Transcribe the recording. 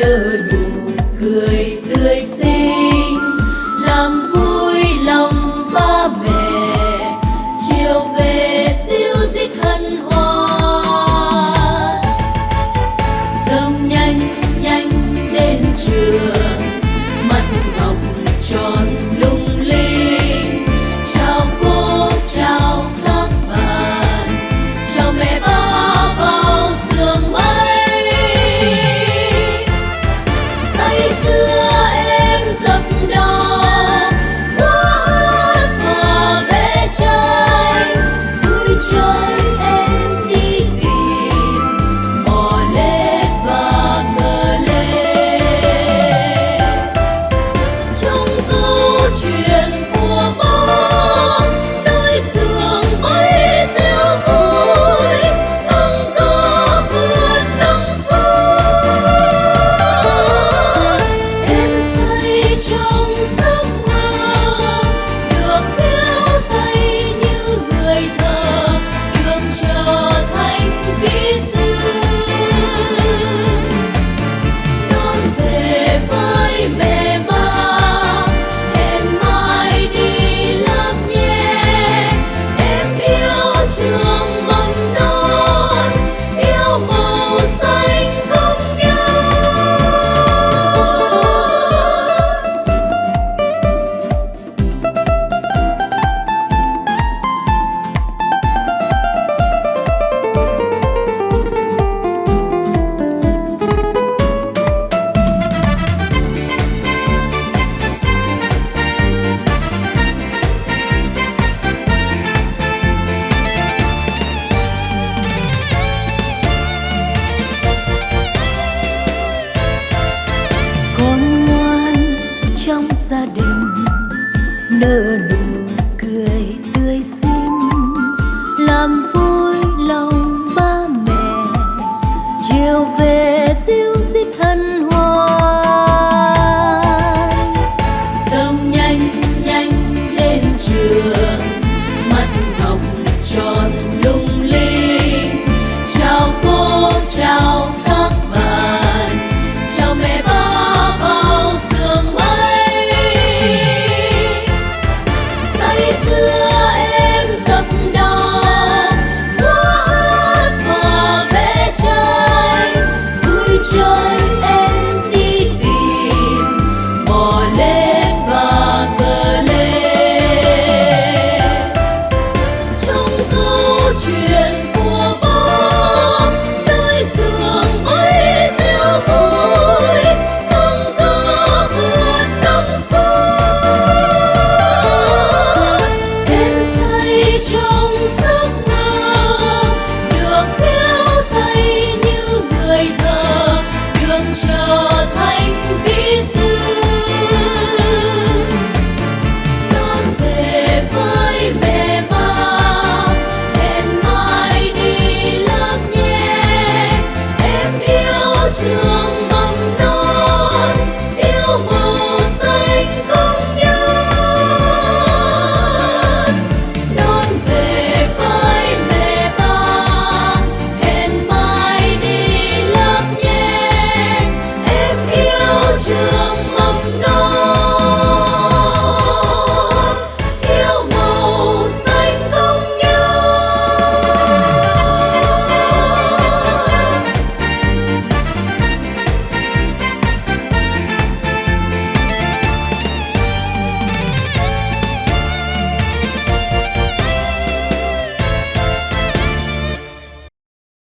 nở đủ cười tươi xinh. Làm vui lòng ba mẹ, chiều về siêu dích hân hoan. Dâm nhanh nhanh đến trường, mắt ngọc tròn gia đình nợ nụ you